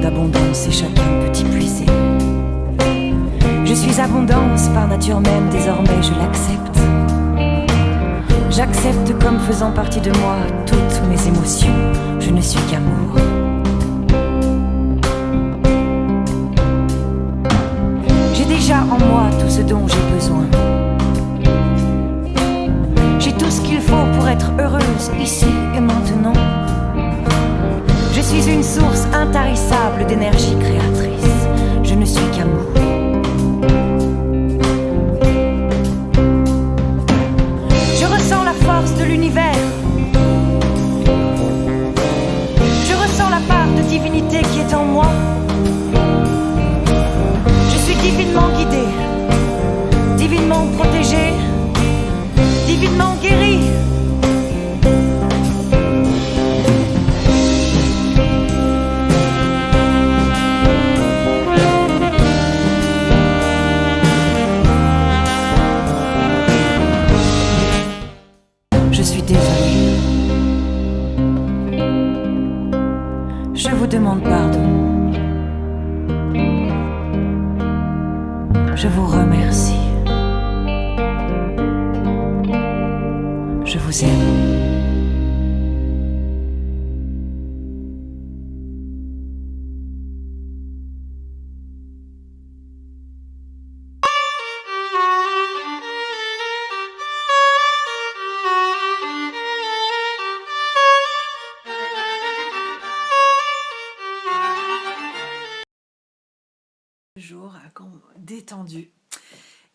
d'abondance et chacun peut y puiser. Je suis abondance par nature même, désormais je l'accepte. J'accepte comme faisant partie de moi toutes mes émotions, je ne suis qu'amour. J'ai déjà en moi tout ce dont j'ai besoin. J'ai tout ce qu'il faut pour être heureuse ici et maintenant. Je suis une source intarissable d'énergie créatrice. Je ne suis qu'amour. Je ressens la force de l'univers. Je ressens la part de divinité qui est en moi. Je suis divinement guidée,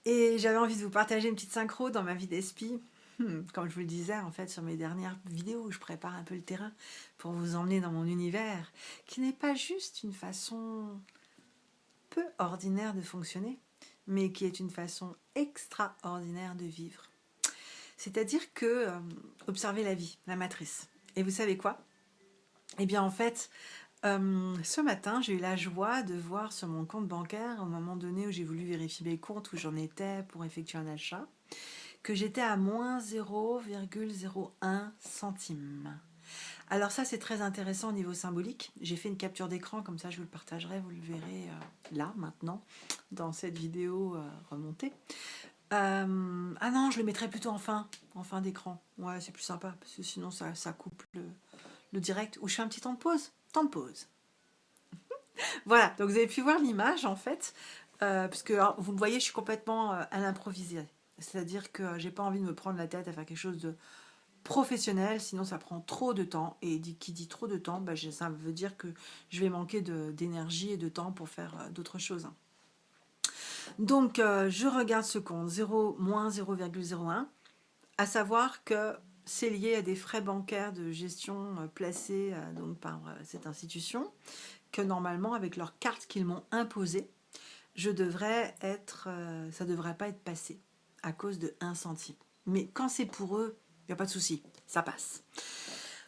Et j'avais envie de vous partager une petite synchro dans ma vie d'espi. Hmm, Comme je vous le disais, en fait, sur mes dernières vidéos où je prépare un peu le terrain pour vous emmener dans mon univers, qui n'est pas juste une façon peu ordinaire de fonctionner, mais qui est une façon extraordinaire de vivre. C'est-à-dire que, euh, observez la vie, la matrice. Et vous savez quoi? Eh bien, en fait, euh, ce matin, j'ai eu la joie de voir sur mon compte bancaire, au moment donné où j'ai voulu vérifier mes comptes, où j'en étais pour effectuer un achat, que j'étais à moins 0,01 centime. Alors ça, c'est très intéressant au niveau symbolique. J'ai fait une capture d'écran, comme ça je vous le partagerai, vous le verrez euh, là, maintenant, dans cette vidéo euh, remontée. Ah non, je le mettrai plutôt en fin, en fin d'écran. Ouais, c'est plus sympa, parce que sinon ça, ça coupe le, le direct. Ou je fais un petit temps de pause. Temps de pause. voilà, donc vous avez pu voir l'image en fait, euh, parce que alors, vous le voyez, je suis complètement euh, à l'improvisé. C'est-à-dire que j'ai pas envie de me prendre la tête à faire quelque chose de professionnel, sinon ça prend trop de temps. Et qui dit trop de temps, bah, ça veut dire que je vais manquer d'énergie et de temps pour faire euh, d'autres choses. Donc, je regarde ce compte 0, moins 0,01, à savoir que c'est lié à des frais bancaires de gestion euh, placés euh, donc, par euh, cette institution, que normalement, avec leur carte qu'ils m'ont imposée, je devrais être, ça ne devrait pas être passé à cause de 1 centime. Mais quand c'est pour eux, il n'y a pas de souci, ça passe.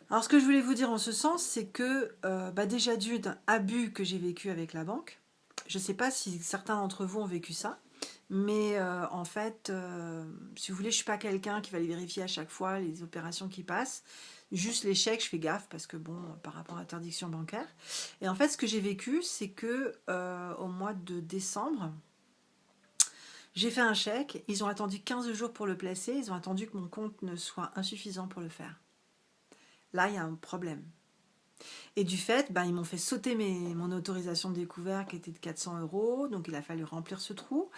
Alors ce que je voulais vous dire en ce sens, c'est que bah, déjà d'une abus que j'ai vécu avec la banque, je ne sais pas si certains d'entre vous ont vécu ça, mais euh, en fait, euh, si vous voulez, je ne suis pas quelqu'un qui va les vérifier à chaque fois les opérations qui passent. Juste les chèques, je fais gaffe parce que bon, par rapport à l'interdiction bancaire. Et en fait, ce que j'ai vécu, c'est que euh, au mois de décembre, j'ai fait un chèque. Ils ont attendu 15 jours pour le placer. Ils ont attendu que mon compte ne soit insuffisant pour le faire. Là, il y a un problème. Et du fait, ben, ils m'ont fait sauter mon autorisation de découvert qui était de 400 euros, donc il a fallu remplir ce trou.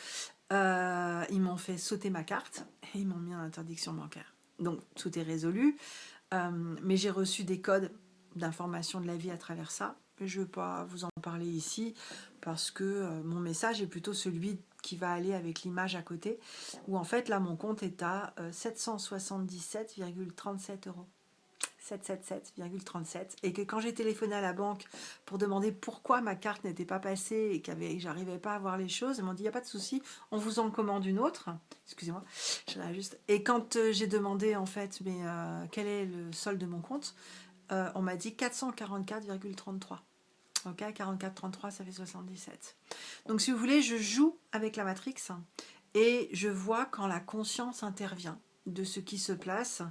Euh, ils m'ont fait sauter ma carte et ils m'ont mis en interdiction bancaire. Donc tout est résolu, Euh, mais j'ai reçu des codes d'information de la vie à travers ça. Je ne veux pas vous en parler ici parce que euh, mon message est plutôt celui qui va aller avec l'image à côté, où en fait là mon compte est à euh, 777,37 euros. 777,37 et que quand j'ai téléphoné à la banque pour demander pourquoi ma carte n'était pas passée et que j'arrivais pas à voir les choses, ils m'ont dit il n'y a pas de souci, on vous en commande une autre. Excusez-moi, je l'ai juste. Et quand euh, j'ai demandé en fait mais euh, quel est le solde de mon compte, euh, on m'a dit 444,33. Ok, 44,33 ça fait 77. Donc si vous voulez, je joue avec la matrix et je vois quand la conscience intervient. De ce qui se place.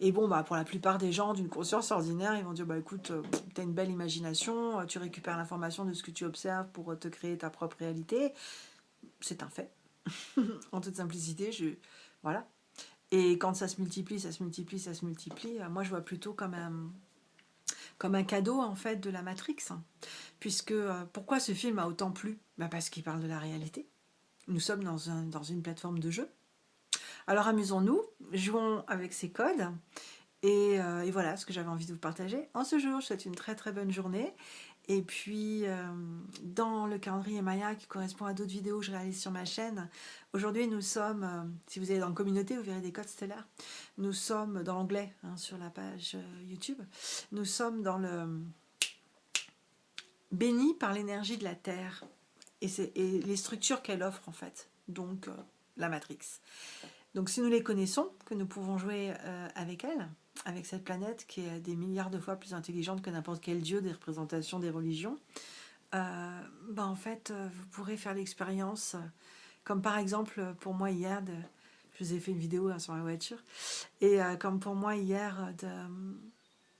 Et bon, bah, pour la plupart des gens d'une conscience ordinaire, ils vont dire, bah écoute, euh, tu as une belle imagination, tu récupères l'information de ce que tu observes pour te créer ta propre réalité. C'est un fait. en toute simplicité, je... Voilà. Et quand ça se multiplie, ça se multiplie, ça se multiplie, moi je vois plutôt comme un, comme un cadeau en fait de la Matrix. Puisque, euh, pourquoi ce film a autant plu? Bah Parce qu'il parle de la réalité. Nous sommes dans, un, dans une plateforme de jeu. Alors amusons-nous, jouons avec ces codes. Et, euh, et voilà ce que j'avais envie de vous partager en ce jour. Je souhaite une très très bonne journée. Et puis, euh, dans le calendrier Maya qui correspond à d'autres vidéos que je réalise sur ma chaîne, aujourd'hui nous sommes, euh, si vous allez dans la communauté, vous verrez des codes stellaires. Nous sommes dans l'anglais hein, sur la page YouTube. Nous sommes dans le béni par l'énergie de la Terre et les structures qu'elle offre en fait, donc la Matrix. Donc si nous les connaissons, que nous pouvons jouer avec elle, avec cette planète qui est des milliards de fois plus intelligente que n'importe quel dieu des représentations des religions, euh, ben en fait, euh, vous pourrez faire l'expérience, euh, comme par exemple pour moi hier, je vous ai fait une vidéo hein, sur la voiture, et comme pour moi hier,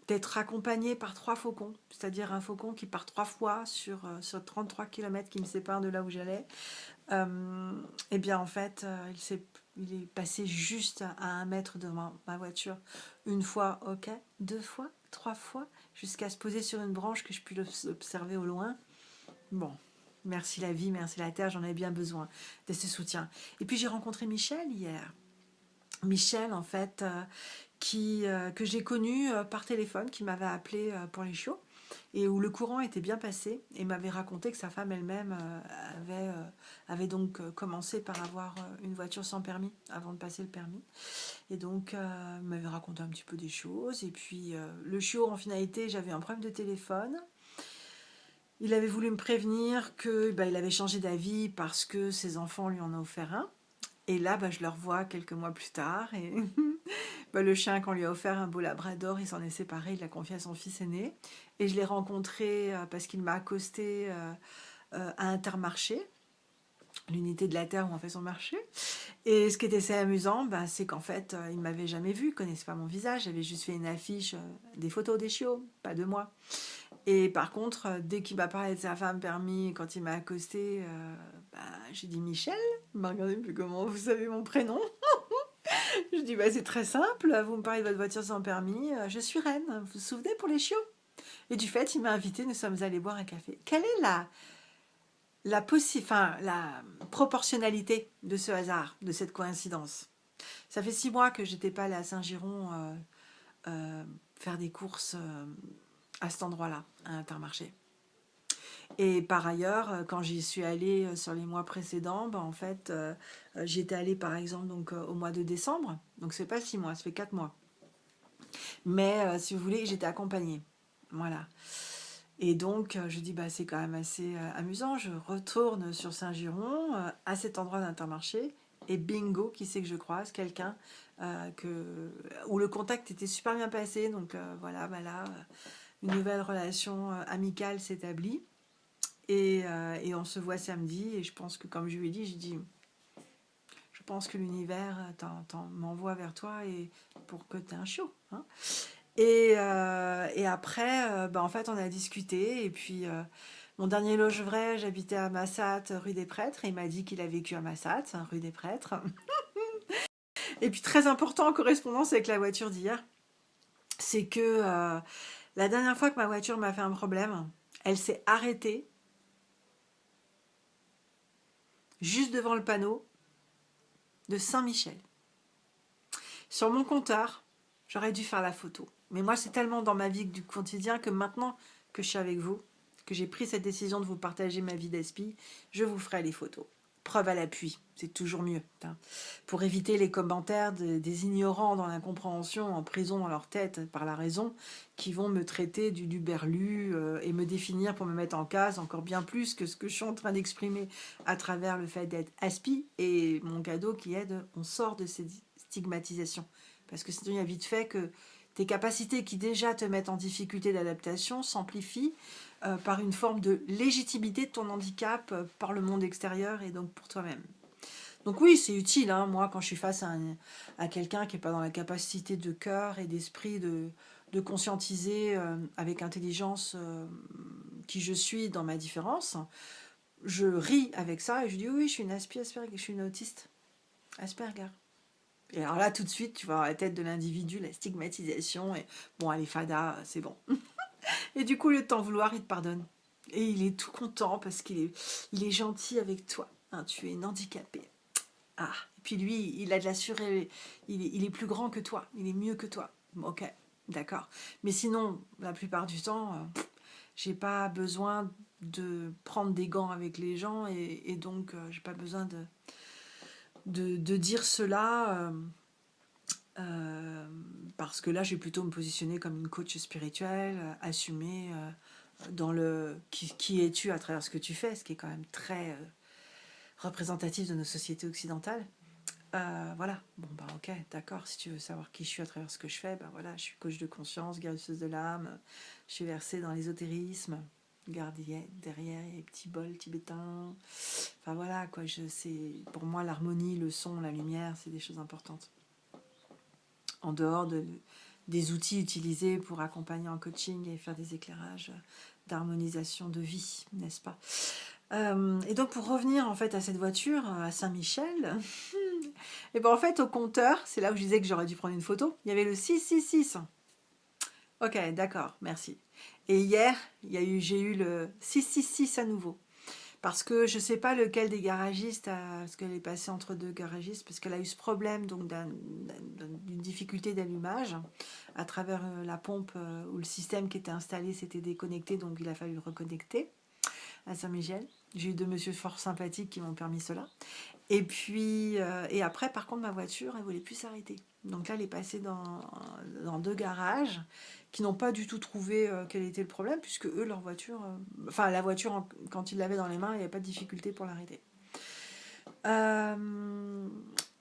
d'être accompagné par trois faucons, c'est-à-dire un faucon qui part trois fois sur, sur 33 km qui me séparent de là où j'allais, et bien en fait, il s'est il est passé juste à un mètre de ma, voiture. Une fois, ok. Deux fois, trois fois, jusqu'à se poser sur une branche que je puisse observer au loin. Bon, merci la vie, merci la terre, j'en avais bien besoin de ce soutien. Et puis j'ai rencontré Michel hier. Michel, en fait, euh, qui, euh, que j'ai connu euh, par téléphone, qui m'avait appelé pour les chiots et où le courant était bien passé et m'avait raconté que sa femme elle-même euh, avait, euh, avait donc euh, commencé par avoir une voiture sans permis avant de passer le permis. Et donc m'avait raconté un petit peu des choses et puis le chiot en finalité j'avais un problème de téléphone. Il avait voulu me prévenir que bah, il avait changé d'avis parce que ses enfants lui en ont offert un et là bah, je le revois quelques mois plus tard et bah, le chien qu'on lui a offert un beau labrador il s'en est séparé il l'a confié à son fils aîné. Et je l'ai rencontré euh, parce qu'il m'a accosté euh, euh, à Intermarché, l'unité de la Terre où on fait son marché. Et ce qui était assez amusant, bah, c'est qu'en fait, il ne m'avait jamais vu, il ne connaissait pas mon visage, j'avais juste fait une affiche, des photos des chiots, pas de moi. Et par contre, dès qu'il m'a parlé de sa femme permis, quand il m'a accosté, bah, j'ai dit Michel, il m'a regardé, plus comment vous savez mon prénom? Je dis, bah, c'est très simple, vous me parlez de votre voiture sans permis, je suis reine, vous vous souvenez pour les chiots? Et du fait, il m'a invité, nous sommes allés boire un café. Quelle est la, la, proportionnalité de ce hasard, de cette coïncidence Ça fait six mois que j'étais pas allée à Saint-Giron euh, euh, faire des courses euh, à cet endroit-là, à Intermarché. Et par ailleurs, quand j'y suis allée sur les mois précédents, ben en fait, j'y étais allée par exemple donc, au mois de décembre. Donc c'est pas six mois, ça fait quatre mois. Mais si vous voulez, j'étais accompagnée. Voilà. Et donc, euh, je dis, bah, c'est quand même assez euh, amusant. Je retourne sur Saint-Giron, euh, à cet endroit d'Intermarché, et bingo, qui c'est que je croise? Quelqu'un que où le contact était super bien passé. Donc voilà, bah une nouvelle relation amicale s'établit. Et, et, on se voit samedi. Et je pense que, comme je lui ai dit, je dis, je pense que l'univers m'envoie vers toi et pour que tu aies un show. Hein. Euh, et, après, euh, bah, en fait, on a discuté. Et puis, euh, mon dernier loge vrai, j'habitais à Massat, rue des Prêtres. Et il m'a dit qu'il a vécu à Massat, rue des Prêtres. et puis, très important en correspondance avec la voiture d'hier, c'est que la dernière fois que ma voiture m'a fait un problème, elle s'est arrêtée juste devant le panneau de Saint-Michel. Sur mon compteur, j'aurais dû faire la photo. Mais moi, c'est tellement dans ma vie du quotidien que maintenant que je suis avec vous, que j'ai pris cette décision de vous partager ma vie d'esprit, je vous ferai les photos. Preuve à l'appui, c'est toujours mieux. Hein. Pour éviter les commentaires des ignorants dans l'incompréhension, en prison dans leur tête par la raison, qui vont me traiter du duberlu euh, et me définir pour me mettre en case encore bien plus que ce que je suis en train d'exprimer à travers le fait d'être aspi et mon cadeau qui aide, on sort de ces stigmatisations. Parce que sinon, il y a vite fait que tes capacités qui déjà te mettent en difficulté d'adaptation s'amplifient euh, par une forme de légitimité de ton handicap euh, par le monde extérieur et donc pour toi-même. Donc oui, c'est utile, hein. moi, quand je suis face à, quelqu'un qui n'est pas dans la capacité de cœur et d'esprit de, conscientiser euh, avec intelligence qui je suis dans ma différence, je ris avec ça et je dis oui, je suis une Asperger, je suis une autiste. Asperger. Et alors là, tout de suite, tu vois la tête de l'individu, la stigmatisation, et bon, allez, fada, c'est bon. et du coup, le temps vouloir, il te pardonne. Et il est tout content parce qu'il est, il est gentil avec toi. Hein, tu es une handicapée. Ah, et puis lui, il a de la il, il est plus grand que toi, il est mieux que toi. Ok, d'accord. Mais sinon, la plupart du temps, euh, j'ai pas besoin de prendre des gants avec les gens et, donc euh, j'ai pas besoin de, de, dire cela euh, parce que là, je vais plutôt me positionner comme une coach spirituelle, assumer dans le qui, es-tu à travers ce que tu fais, ce qui est quand même très représentatif de nos sociétés occidentales. Euh, voilà, bon bah ok, d'accord, si tu veux savoir qui je suis à travers ce que je fais, bah voilà, je suis coach de conscience, guérisseuse de l'âme, je suis versée dans l'ésotérisme, gardienne derrière, les petits bols tibétains, enfin voilà, quoi, je sais, pour moi l'harmonie, le son, la lumière, c'est des choses importantes. En dehors de, des outils utilisés pour accompagner en coaching et faire des éclairages d'harmonisation de vie, n'est-ce pas? Euh, et donc pour revenir en fait à cette voiture à Saint-Michel, et ben en fait au compteur, c'est là où je disais que j'aurais dû prendre une photo, il y avait le 666. Ok, d'accord, merci. Et hier, j'ai eu le 666 à nouveau. Parce que je ne sais pas lequel des garagistes, parce qu'elle est passée entre deux garagistes, parce qu'elle a eu ce problème d'une difficulté d'allumage à travers euh, la pompe euh, où le système qui était installé s'était déconnecté, donc il a fallu le reconnecter à Saint-Michel. J'ai eu deux monsieur fort sympathiques qui m'ont permis cela. Et puis, euh, et après, par contre, ma voiture, elle voulait plus s'arrêter. Donc là, elle est passée dans, deux garages qui n'ont pas du tout trouvé euh, quel était le problème, puisque eux, leur voiture, euh, enfin la voiture, quand ils l'avaient dans les mains, il n'y avait pas de difficulté pour l'arrêter.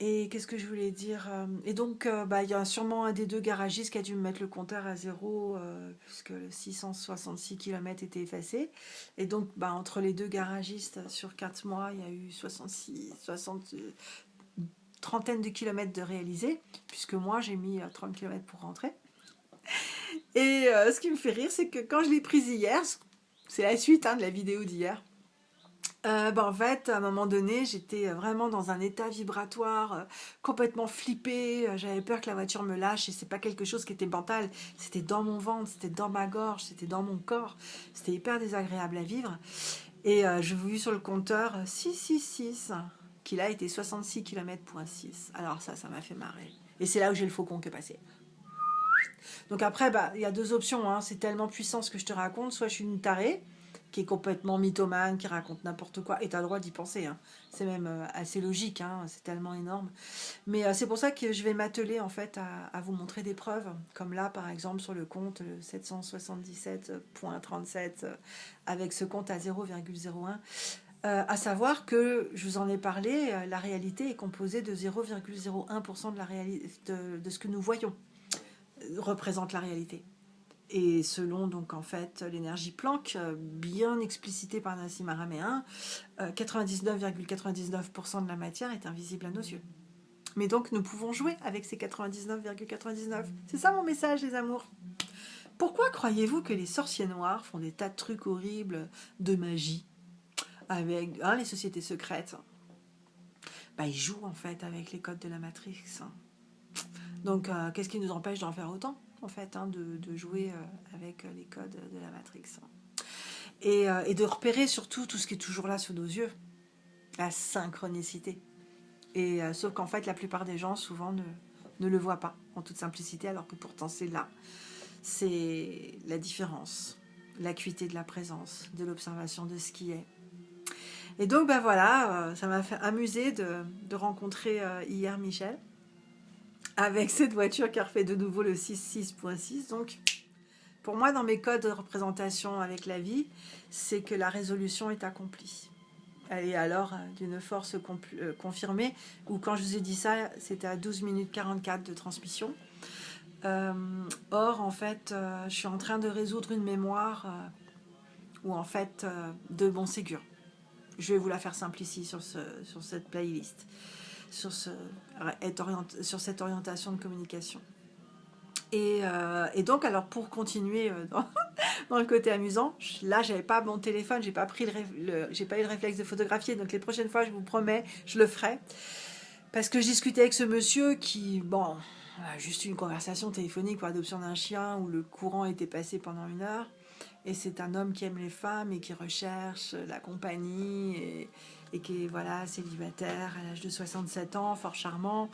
Et qu'est-ce que je voulais dire euh, Et donc, euh, bah, il y a sûrement un des deux garagistes qui a dû me mettre le compteur à zéro, euh, puisque le 666 km était effacé. Et donc, bah, entre les deux garagistes, sur 4 mois, il y a eu 66, 60, trentaine de kilomètres de réalisés, puisque moi, j'ai mis 30 km pour rentrer. Et ce qui me fait rire, c'est que quand je l'ai prise hier, c'est la suite hein, de la vidéo d'hier, euh, bah, en fait, à un moment donné, j'étais vraiment dans un état vibratoire, euh, complètement flippée. Euh, j'avais peur que la voiture me lâche et c'est pas quelque chose qui était mental. C'était dans mon ventre, c'était dans ma gorge, c'était dans mon corps. C'était hyper désagréable à vivre. Et je vous sur le compteur 666, qui là était 66 km pour 6. Alors ça, ça m'a fait marrer. Et c'est là où j'ai le faucon qui est passé. Donc après, bah, il y a deux options. Hein. C'est tellement puissant ce que je te raconte. Soit je suis une tarée, qui est complètement mythomane, qui raconte n'importe quoi, et tu as le droit d'y penser. Hein. C'est même euh, assez logique, hein, c'est tellement énorme. Mais euh, c'est pour ça que je vais m'atteler en fait à, vous montrer des preuves, comme là par exemple sur le compte 777.37, euh, avec ce compte à 0,01. À savoir que, je vous en ai parlé, la réalité est composée de 0,01% de, ce que nous voyons représente la réalité. Et selon donc en fait l'énergie Planck, euh, bien explicitée par Nassim Araméen, 99,99% de la matière est invisible à nos yeux. Mais donc nous pouvons jouer avec ces 99,99. C'est ça mon message les amours? Pourquoi croyez-vous que les sorciers noirs font des tas de trucs horribles de magie? Avec hein, les sociétés secrètes bah, Ils jouent en fait avec les codes de la Matrix. Donc euh, qu'est-ce qui nous empêche d'en faire autant en fait, hein, de, jouer euh, avec les codes de la Matrix? Euh, et, de repérer surtout tout ce qui est toujours là sous nos yeux, la synchronicité. Et euh, sauf qu'en fait, la plupart des gens, souvent, ne le voient pas, en toute simplicité, alors que pourtant c'est là. C'est la différence, l'acuité de la présence, de l'observation de ce qui est. Et donc, ben voilà, ça m'a fait amuser de, rencontrer hier Michel, avec cette voiture qui a refait de nouveau le 6.6.6. Donc, pour moi, dans mes codes de représentation avec la vie, c'est que la résolution est accomplie. Elle est alors euh, d'une force euh, confirmée, ou quand je vous ai dit ça, c'était à 12 minutes 44 de transmission. Euh, or, en fait, je suis en train de résoudre une mémoire où, en fait, de bon Ségur. Je vais vous la faire simple ici sur, ce, sur cette playlist, sur, ce, sur cette orientation de communication. Et, euh, et, donc, alors pour continuer euh, dans, le côté amusant, là, j'avais pas mon téléphone, j'ai pas le, pas eu le réflexe de photographier. Donc les prochaines fois, je vous promets, je le ferai. Parce que je discutais avec ce monsieur qui, bon, juste une conversation téléphonique pour l'adoption d'un chien où le courant était passé pendant une heure. Et c'est un homme qui aime les femmes et qui recherche la compagnie et, qui est voilà, célibataire à l'âge de 67 ans, fort charmant.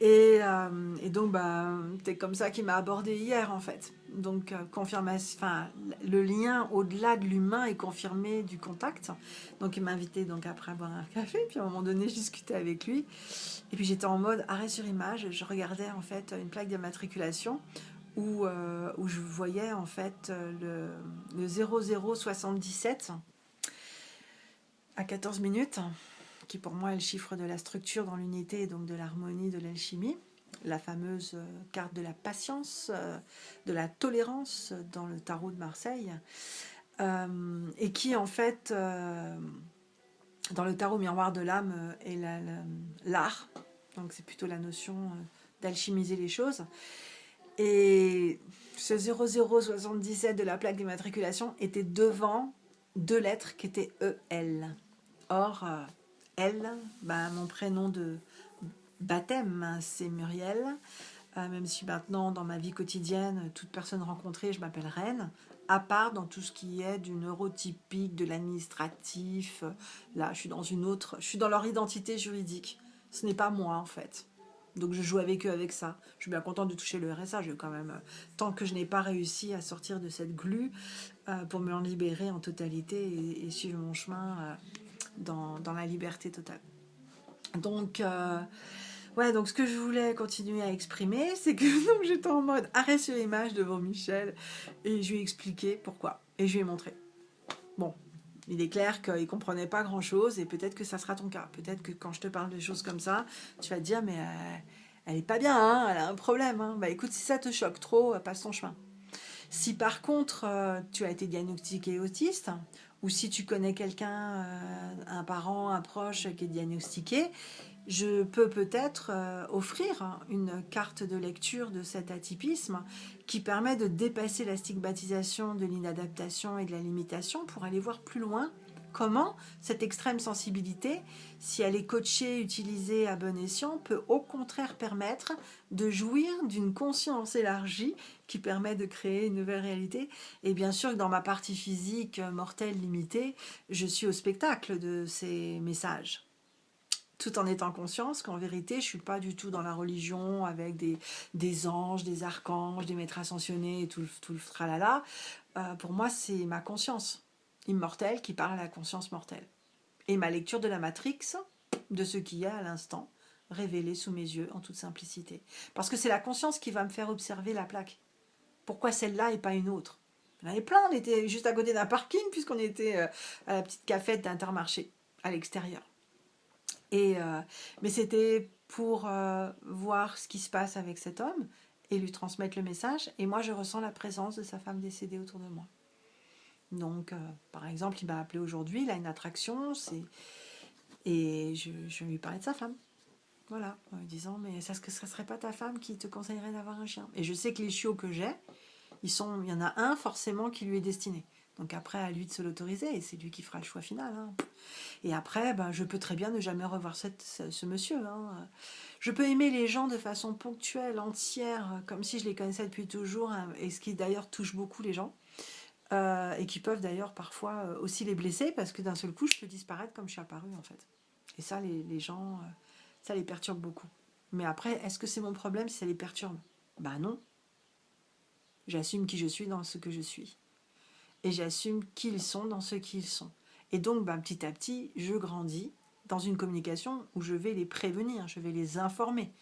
Et, euh, et donc, bah, c'est comme ça qu'il m'a abordé hier, en fait. Donc, euh, confirmation, le lien au-delà de l'humain est confirmé du contact. Donc, il m'a invité donc après à boire un café. Puis, à un moment donné, je discutais avec lui. Et puis, j'étais en mode arrêt sur image. Je regardais, en fait, une plaque d'immatriculation où, euh, où je voyais, en fait, le, le 0077 à 14 minutes qui pour moi est le chiffre de la structure dans l'unité et donc de l'harmonie de l'alchimie, la fameuse euh, carte de la patience, euh, de la tolérance dans le tarot de Marseille, euh, et qui en fait, dans le tarot miroir de l'âme, est l'art, donc c'est plutôt la notion d'alchimiser les choses. Et ce 0077 de la plaque d'immatriculation était devant deux lettres qui étaient EL. Or, elle, bah, mon prénom de baptême, c'est Muriel. Euh, même si maintenant, dans ma vie quotidienne, toute personne rencontrée, je m'appelle Reine. À part dans tout ce qui est du neurotypique, de l'administratif. Là, je suis dans une autre... Je suis dans leur identité juridique. Ce n'est pas moi, en fait. Donc je joue avec eux avec ça. Je suis bien contente de toucher le RSA. Quand même, euh, tant que je n'ai pas réussi à sortir de cette glu euh, pour me libérer en totalité et, suivre mon chemin, dans, la liberté totale. Donc, euh, ouais, donc ce que je voulais continuer à exprimer, c'est que j'étais en mode arrêt sur image devant Michel et je lui ai expliqué pourquoi et je lui ai montré. Bon, il est clair qu'il ne comprenait pas grand-chose et peut-être que ça sera ton cas. Peut-être que quand je te parle de choses comme ça, tu vas te dire, mais euh, elle est pas bien, hein, elle a un problème. Hein. Bah écoute, si ça te choque trop, euh, passe ton chemin. Si par contre, tu as été diagnostiqué autiste, ou si tu connais quelqu'un, euh, un parent, un proche qui est diagnostiqué, je peux peut-être euh, offrir une carte de lecture de cet atypisme qui permet de dépasser la stigmatisation de l'inadaptation et de la limitation pour aller voir plus loin comment cette extrême sensibilité, si elle est coachée, utilisée à bon escient, peut au contraire permettre de jouir d'une conscience élargie qui permet de créer une nouvelle réalité. Et bien sûr que dans ma partie physique mortelle limitée, je suis au spectacle de ces messages tout en étant conscience qu'en vérité, je suis pas du tout dans la religion avec des, des anges, des archanges, des maîtres ascensionnés et tout, tout le tralala. Euh, pour moi, c'est ma conscience immortelle qui parle à la conscience mortelle. Et ma lecture de la Matrix, de ce qu'il y a à l'instant, révélé sous mes yeux en toute simplicité. Parce que c'est la conscience qui va me faire observer la plaque. Pourquoi celle-là et pas une autre? Il y en avait plein, on était juste à côté d'un parking puisqu'on était euh, à la petite cafette d'Intermarché, à l'extérieur. Et euh, mais c'était pour euh, voir ce qui se passe avec cet homme et lui transmettre le message. Et moi, je ressens la présence de sa femme décédée autour de moi. Donc, euh, par exemple, il m'a appelé aujourd'hui, il a une attraction, et je, lui parlais de sa femme. Voilà, en lui disant, mais ce ne serait pas ta femme qui te conseillerait d'avoir un chien? Et je sais que les chiots que j'ai, il y en a un forcément qui lui est destiné. Donc après, à lui de se l'autoriser, et c'est lui qui fera le choix final. Hein. Et après, ben, je peux très bien ne jamais revoir ce, monsieur. Hein. Je peux aimer les gens de façon ponctuelle, entière, comme si je les connaissais depuis toujours, hein, et ce qui d'ailleurs touche beaucoup les gens. Euh, et qui peuvent d'ailleurs parfois euh, aussi les blesser parce que d'un seul coup, je peux disparaître comme je suis apparue en fait. Et ça, les, gens, euh, ça les perturbe beaucoup. Mais après, est-ce que c'est mon problème si ça les perturbe? Bah non. J'assume qui je suis dans ce que je suis. Et j'assume qui ils sont dans ce qu'ils sont. Et donc, bah, petit à petit, je grandis dans une communication où je vais les prévenir, je vais les informer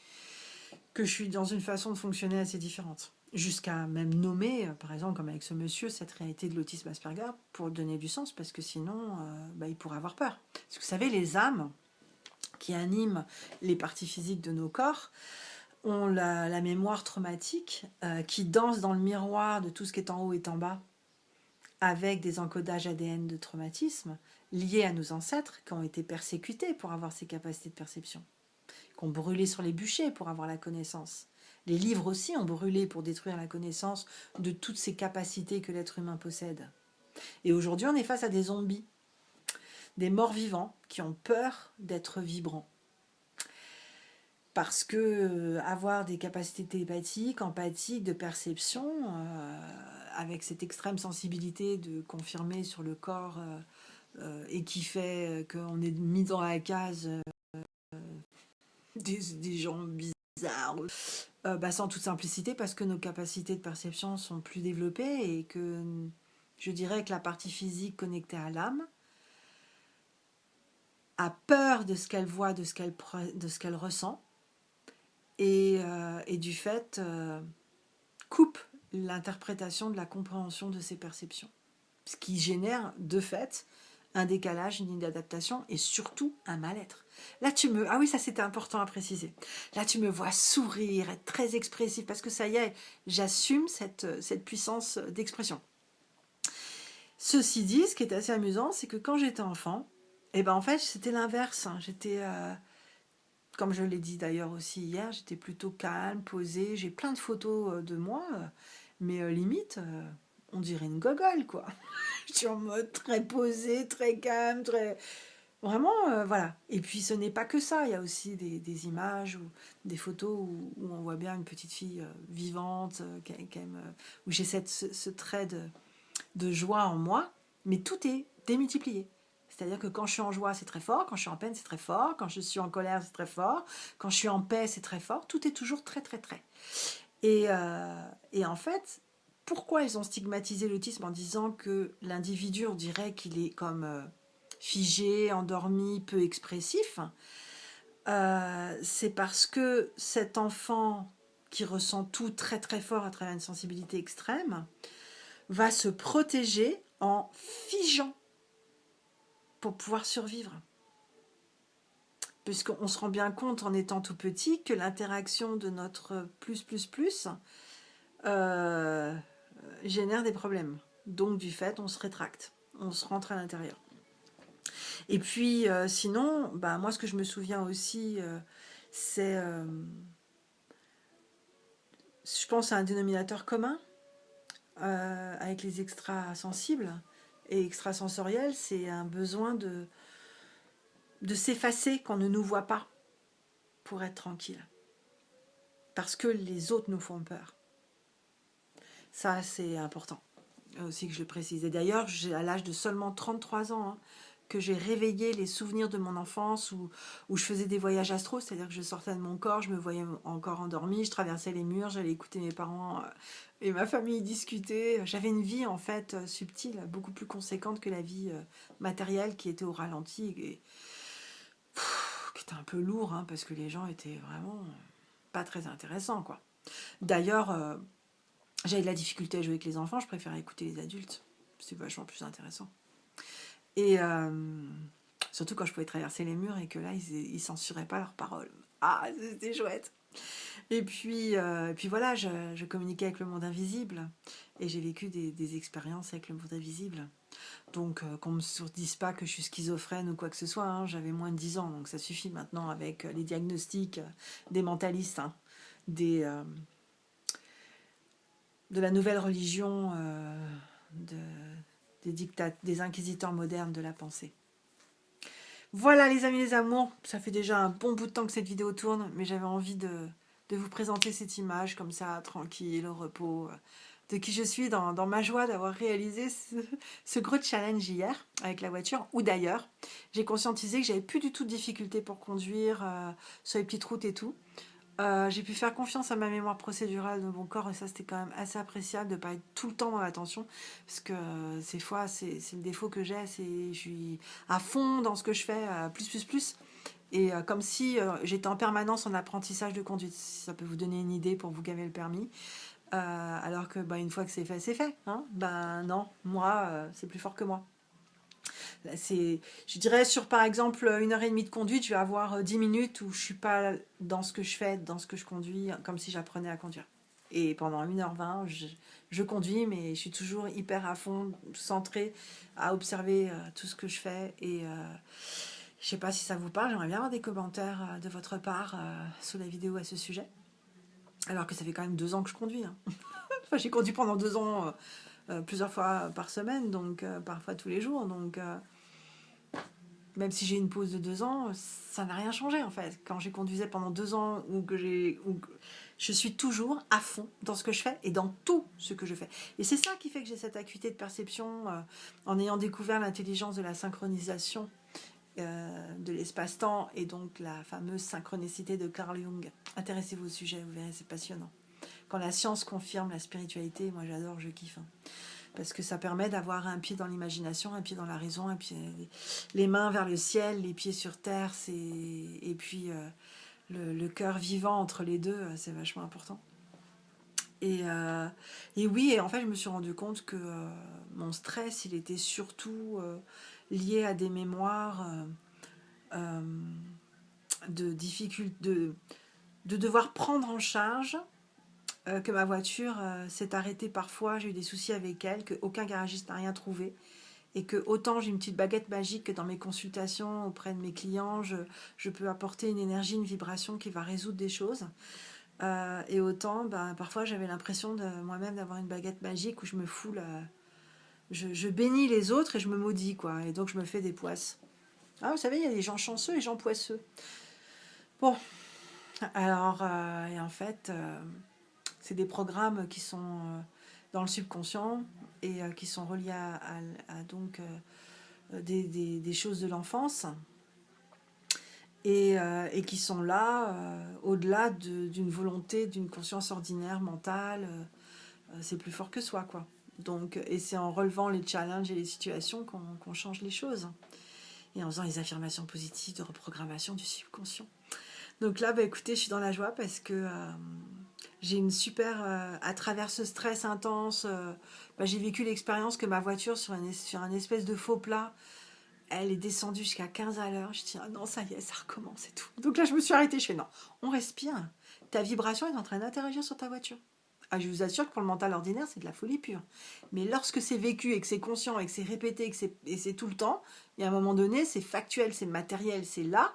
que je suis dans une façon de fonctionner assez différente jusqu'à même nommer, euh, par exemple, comme avec ce monsieur, cette réalité de l'autisme Asperger, pour donner du sens, parce que sinon, euh, bah, il pourrait avoir peur. Parce que vous savez, les âmes qui animent les parties physiques de nos corps ont la, mémoire traumatique, euh, qui danse dans le miroir de tout ce qui est en haut et en bas, avec des encodages ADN de traumatisme. liées à nos ancêtres qui ont été persécutés pour avoir ces capacités de perception, qui ont brûlé sur les bûchers pour avoir la connaissance. Les livres aussi ont brûlé pour détruire la connaissance de toutes ces capacités que l'être humain possède. Et aujourd'hui, on est face à des zombies, des morts vivants qui ont peur d'être vibrants parce que euh, avoir des capacités télépathiques, empathiques, de perception, euh, avec cette extrême sensibilité de confirmer sur le corps euh, et qui fait qu'on est mis dans la case des, gens bizarres, bah, sans toute simplicité parce que nos capacités de perception sont plus développées et que je dirais que la partie physique connectée à l'âme a peur de ce qu'elle voit, de ce qu'elle ressent, euh, et, du fait euh, coupe l'interprétation de la compréhension de ces perceptions. Ce qui génère de fait un décalage, une adaptation et surtout un mal-être. Là tu me... Ah oui, ça c'était important à préciser. Là tu me vois sourire, être très expressif parce que ça y est, j'assume cette, puissance d'expression. Ceci dit, ce qui est assez amusant, c'est que quand j'étais enfant, eh ben en fait c'était l'inverse. Hein. J'étais... Euh, comme je l'ai dit d'ailleurs aussi hier, j'étais plutôt calme, posée. J'ai plein de photos euh, de moi, euh, mais limite, on dirait une gogole, quoi. je suis en mode très posée, très calme, très... Vraiment, voilà. Et puis, ce n'est pas que ça. Il y a aussi des, images ou des photos où, on voit bien une petite fille vivante, où j'ai ce, trait de joie en moi. Mais tout est démultiplié. C'est-à-dire que quand je suis en joie, c'est très fort, quand je suis en peine, c'est très fort, quand je suis en colère, c'est très fort, quand je suis en paix, c'est très fort. Tout est toujours très, très, très. Et, euh, en fait, pourquoi ils ont stigmatisé l'autisme en disant que l'individu, on dirait qu'il est comme euh, figé, endormi, peu expressif euh, C'est parce que cet enfant qui ressent tout très très fort à travers une sensibilité extrême va se protéger en figeant pour pouvoir survivre. Puisqu'on se rend bien compte en étant tout petit que l'interaction de notre plus plus plus euh, génère des problèmes. Donc du fait, on se rétracte, on se rentre à l'intérieur. Et puis euh, sinon, bah, moi ce que je me souviens aussi, euh, c'est, je pense à un dénominateur commun avec les extrasensibles et extrasensoriel, c'est un besoin de, de s'effacer quand on ne nous voit pas pour être tranquille. Parce que les autres nous font peur. Ça, c'est important aussi que je le précise. Et d'ailleurs, à l'âge de seulement 33 ans, hein, que j'ai réveillé les souvenirs de mon enfance où, où je faisais des voyages astro, c'est-à-dire que je sortais de mon corps, je me voyais encore endormie, je traversais les murs, j'allais écouter mes parents euh, et ma famille discuter. J'avais une vie en fait euh, subtile, beaucoup plus conséquente que la vie euh, matérielle qui était au ralenti et qui était un peu lourd hein, parce que les gens étaient vraiment pas très intéressants quoi. D'ailleurs, j'avais de la difficulté à jouer avec les enfants, je préférais écouter les adultes, c'est vachement plus intéressant. Et euh, surtout quand je pouvais traverser les murs et que là, ils ne censuraient pas leurs paroles. Ah, c'était chouette et puis, euh, puis voilà, je, communiquais avec le monde invisible et j'ai vécu des, expériences avec le monde invisible. Donc, euh, qu'on ne me dise pas que je suis schizophrène ou quoi que ce soit, hein, j'avais moins de 10 ans, donc ça suffit maintenant avec les diagnostics des mentalistes, hein, des, de la nouvelle religion de, des, dictats, des inquisiteurs modernes de la pensée. Voilà les amis les amours, ça fait déjà un bon bout de temps que cette vidéo tourne, mais j'avais envie de, vous présenter cette image comme ça, tranquille, au repos, euh, de qui je suis dans, ma joie d'avoir réalisé ce, gros challenge hier avec la voiture, ou d'ailleurs, j'ai conscientisé que j'avais plus du tout de difficulté pour conduire euh, sur les petites routes et tout, euh, j'ai pu faire confiance à ma mémoire procédurale de mon corps et ça c'était quand même assez appréciable de ne pas être tout le temps dans l'attention parce que euh, ces fois c'est le défaut que j'ai, c'est je suis à fond dans ce que je fais, euh, plus plus plus et comme si j'étais en permanence en apprentissage de conduite, ça peut vous donner une idée pour vous gaver le permis. alors que bah, une fois que c'est fait, c'est fait. Hein ben non, moi, c'est plus fort que moi je dirais sur par exemple une heure et demie de conduite, je vais avoir 10 euh, minutes où je suis pas dans ce que je fais, dans ce que je conduis, comme si j'apprenais à conduire. Et pendant 1h20, je, je, conduis, mais je suis toujours hyper à fond, centrée à observer tout ce que je fais. Et je sais pas si ça vous parle, j'aimerais bien avoir des commentaires de votre part sous la vidéo à ce sujet. Alors que ça fait quand même deux ans que je conduis. Hein. enfin, j'ai conduit pendant deux ans euh, plusieurs fois par semaine, donc euh, parfois tous les jours. Donc, euh, même si j'ai une pause de deux ans, ça n'a rien changé en fait. Quand j'ai conduisé pendant deux ans, ou que j'ai, je suis toujours à fond dans ce que je fais et dans tout ce que je fais. Et c'est ça qui fait que j'ai cette acuité de perception en ayant découvert l'intelligence de la synchronisation de l'espace-temps et donc la fameuse synchronicité de Carl Jung. Intéressez-vous au sujet, vous verrez, c'est passionnant quand la science confirme la spiritualité, moi j'adore, je kiffe. Hein. Parce que ça permet d'avoir un pied dans l'imagination, un pied dans la raison, les mains vers le ciel, les pieds sur terre, et puis euh, le, cœur vivant entre les deux, euh, c'est vachement important. Et, euh, et, oui, et en fait, je me suis rendu compte que mon stress, il était surtout lié à des mémoires de difficulté, de, de devoir prendre en charge euh, que ma voiture euh, s'est arrêtée parfois, j'ai eu des soucis avec elle, qu'aucun garagiste n'a rien trouvé. Et que autant j'ai une petite baguette magique que dans mes consultations auprès de mes clients, je, peux apporter une énergie, une vibration qui va résoudre des choses. Euh, et autant, ben, parfois j'avais l'impression de moi-même d'avoir une baguette magique où je me fous Je, bénis les autres et je me maudis, quoi. Et donc je me fais des poisses. Ah, vous savez, il y a des gens chanceux et des gens poisseux. Bon. Alors, et en fait... C'est des programmes qui sont euh, dans le subconscient et euh, qui sont reliés à, donc euh, des, choses de l'enfance et, qui sont là au-delà d'une volonté, d'une conscience ordinaire, mentale. c'est plus fort que soi, quoi. Donc, et c'est en relevant les challenges et les situations qu'on change les choses. Et en faisant les affirmations positives de reprogrammation du subconscient. Donc là, bah, écoutez, je suis dans la joie parce que j'ai une super... Euh, à travers ce stress intense, euh, bah, j'ai vécu l'expérience que ma voiture, sur un, sur un espèce de faux plat, elle est descendue jusqu'à 15 à l'heure. Je dis, ah non, ça y est, ça recommence et tout. Donc là, je me suis arrêtée. Je fais, non, on respire. Ta vibration est en train d'interagir sur ta voiture. Ah, je vous assure que pour le mental ordinaire, c'est de la folie pure. Mais lorsque c'est vécu et que c'est conscient et que c'est répété et que c'est tout le temps, il y a un moment donné, c'est factuel, c'est matériel, c'est là,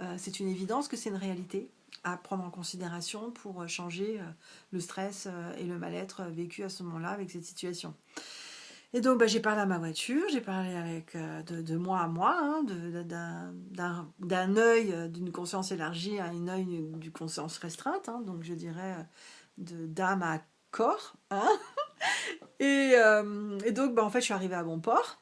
euh, c'est une évidence que c'est une réalité à prendre en considération pour euh, changer euh, le stress euh, et le mal-être vécu à ce moment-là avec cette situation. Et donc, bah, j'ai parlé à ma voiture, j'ai parlé avec de, moi à moi, hein, d'un œil d'une conscience élargie à un œil d'une conscience restreinte, hein, donc je dirais d'âme à corps. Hein. et, donc, bah, en fait, je suis arrivée à bon port.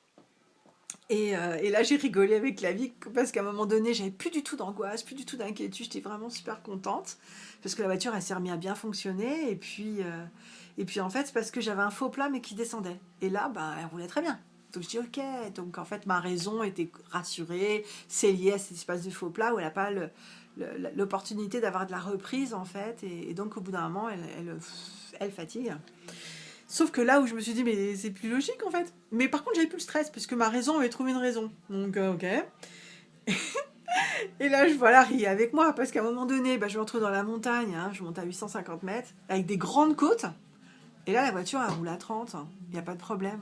Euh, et, là, j'ai rigolé avec la vie parce qu'à un moment donné, j'avais plus du tout d'angoisse, plus du tout d'inquiétude. J'étais vraiment super contente parce que la voiture, elle s'est remise à bien fonctionner. Et puis, euh, et puis en fait, c'est parce que j'avais un faux plat mais qui descendait. Et là, ben, elle roulait très bien. Donc je dis ok. Donc en fait, ma raison était rassurée. C'est lié à cet espace de faux plat où elle n'a pas l'opportunité d'avoir de la reprise en fait. Et, donc au bout d'un moment, elle, fatigue. Sauf que là où je me suis dit, mais c'est plus logique en fait. Mais par contre, j'avais plus le stress, parce que ma raison avait trouvé une raison. Donc, euh, ok. et là, je vois Larry avec moi, parce qu'à un moment donné, bah, je me retrouve dans la montagne, hein, je monte à 850 mètres, avec des grandes côtes. Et là, la voiture, elle roule à 30, il n'y a pas de problème.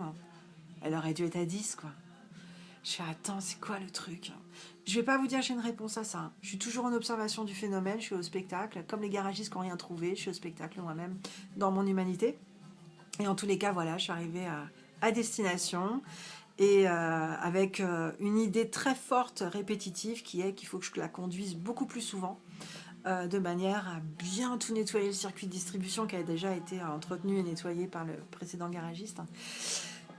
Elle aurait dû être à 10, quoi. Je fais, attends, c'est quoi le truc Je vais pas vous dire j'ai une réponse à ça. Je suis toujours en observation du phénomène, je suis au spectacle. Comme les garagistes qui n'ont rien trouvé, je suis au spectacle moi-même, dans mon humanité. Et en tous les cas, voilà, je suis arrivée à, destination et euh, avec euh, une idée très forte, répétitive, qui est qu'il faut que je la conduise beaucoup plus souvent, euh, de manière à bien tout nettoyer le circuit de distribution qui a déjà été entretenu et nettoyé par le précédent garagiste,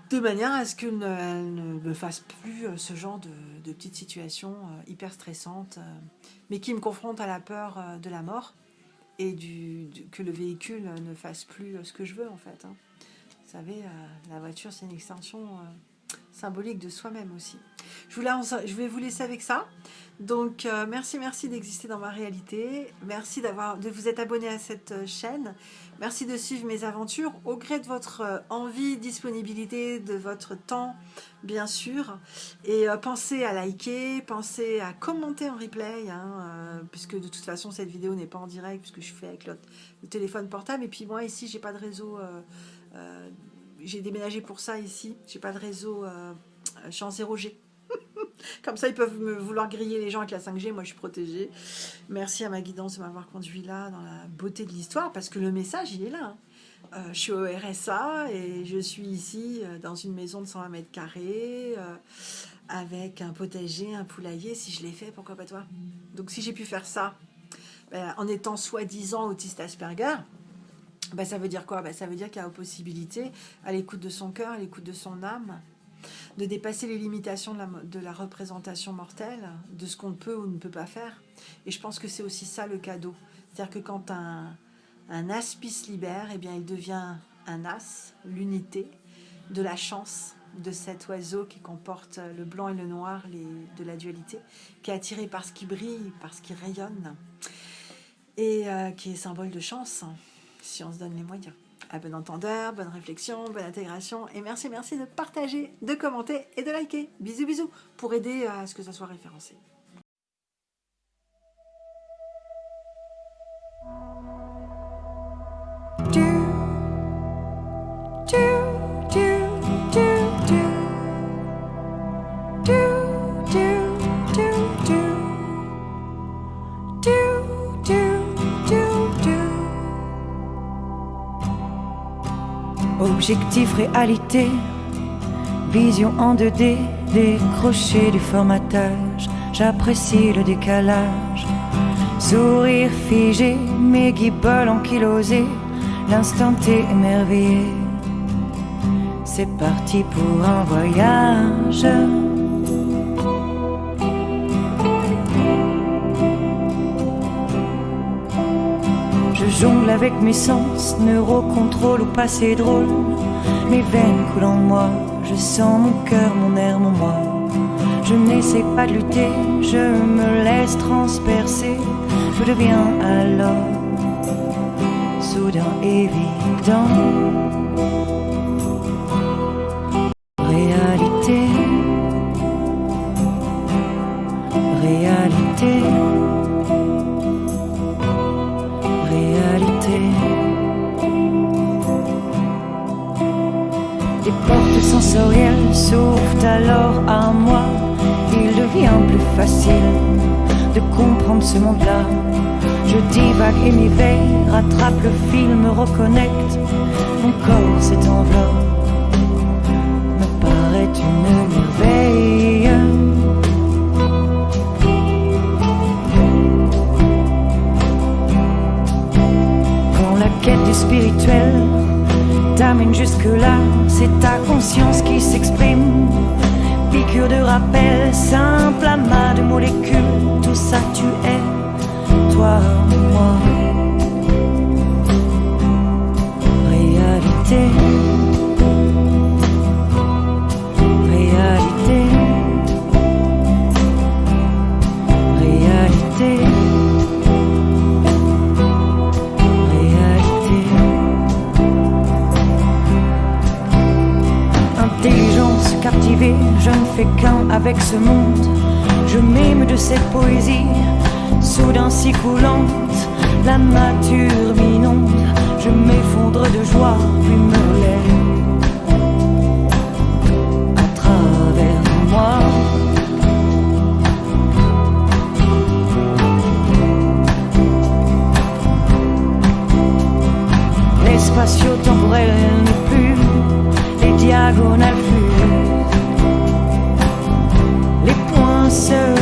de manière à ce qu'elle ne, me fasse plus ce genre de, petites situations hyper stressantes, mais qui me confrontent à la peur de la mort et du, que le véhicule ne fasse plus ce que je veux en fait. Hein. Vous savez, euh, la voiture, c'est une extension euh, symbolique de soi-même aussi. Je, je vais vous laisser avec ça. Donc, euh, merci, merci d'exister dans ma réalité. Merci d'avoir, de vous être abonné à cette chaîne. Merci de suivre mes aventures au gré de votre envie, disponibilité, de votre temps, bien sûr. Et pensez à liker, pensez à commenter en replay, hein, puisque de toute façon, cette vidéo n'est pas en direct, puisque je fais avec le, téléphone portable. Et puis moi, ici, j'ai pas de réseau... j'ai déménagé pour ça ici. J'ai pas de réseau... suis en 0G. Comme ça, ils peuvent me vouloir griller les gens avec la 5G. Moi, je suis protégée. Merci à ma guidance de m'avoir conduit là, dans la beauté de l'histoire, parce que le message, il est là. Hein. Euh, je suis au RSA et je suis ici euh, dans une maison de 120 mètres carrés, euh, avec un potager, un poulailler. Si je l'ai fait, pourquoi pas toi? Donc, si j'ai pu faire ça, ben, en étant soi-disant autiste Asperger, ben, ça veut dire quoi? Ben, Ça veut dire qu'il y a possibilité, à l'écoute de son cœur, à l'écoute de son âme, de dépasser les limitations de la, représentation mortelle, de ce qu'on peut ou ne peut pas faire. Et je pense que c'est aussi ça le cadeau. C'est-à-dire que quand un, un aspice libère, eh bien, il devient un as, l'unité, de la chance de cet oiseau qui comporte le blanc et le noir de la dualité, qui est attiré par ce qui brille, par ce qui rayonne, et euh, qui est symbole de chance, si on se donne les moyens. À bon entendeur, bonne réflexion, bonne intégration. Et merci, merci de partager, de commenter et de liker. Bisous, bisous, pour aider à ce que ça soit référencé. Objectif réalité, vision en 2D, décroché du formatage, j'apprécie le décalage. Sourire figé, mes guibolles ankylosées, l'instant est émerveillé. C'est parti pour un voyage. Jongle avec mes sens, neurocontrôle ou passé drôle. Mes veines coulent en moi, je sens mon cœur, mon air, mon moi. Je n'essaie pas de lutter, je me laisse transpercer. Je deviens alors soudain évident. Ce monde-là. Je divague et m'éveille, rattrape le fil, me reconnecte. Mon corps s'étenveloppe, me paraît une merveille. Quand la quête du spirituel t'amène jusque-là, c'est ta conscience qui s'exprime. Piqûre de rappel, simple amas de molécules, tout ça tu es, toi, moi. Réalité. je ne fais qu'un avec ce monde. Je m'aime de cette poésie, soudain si coulante, la nature m'inonde, je m'effondre de joie, puis me lève à travers moi. L'espace temporel n'est plus, les diagonales plus, les points se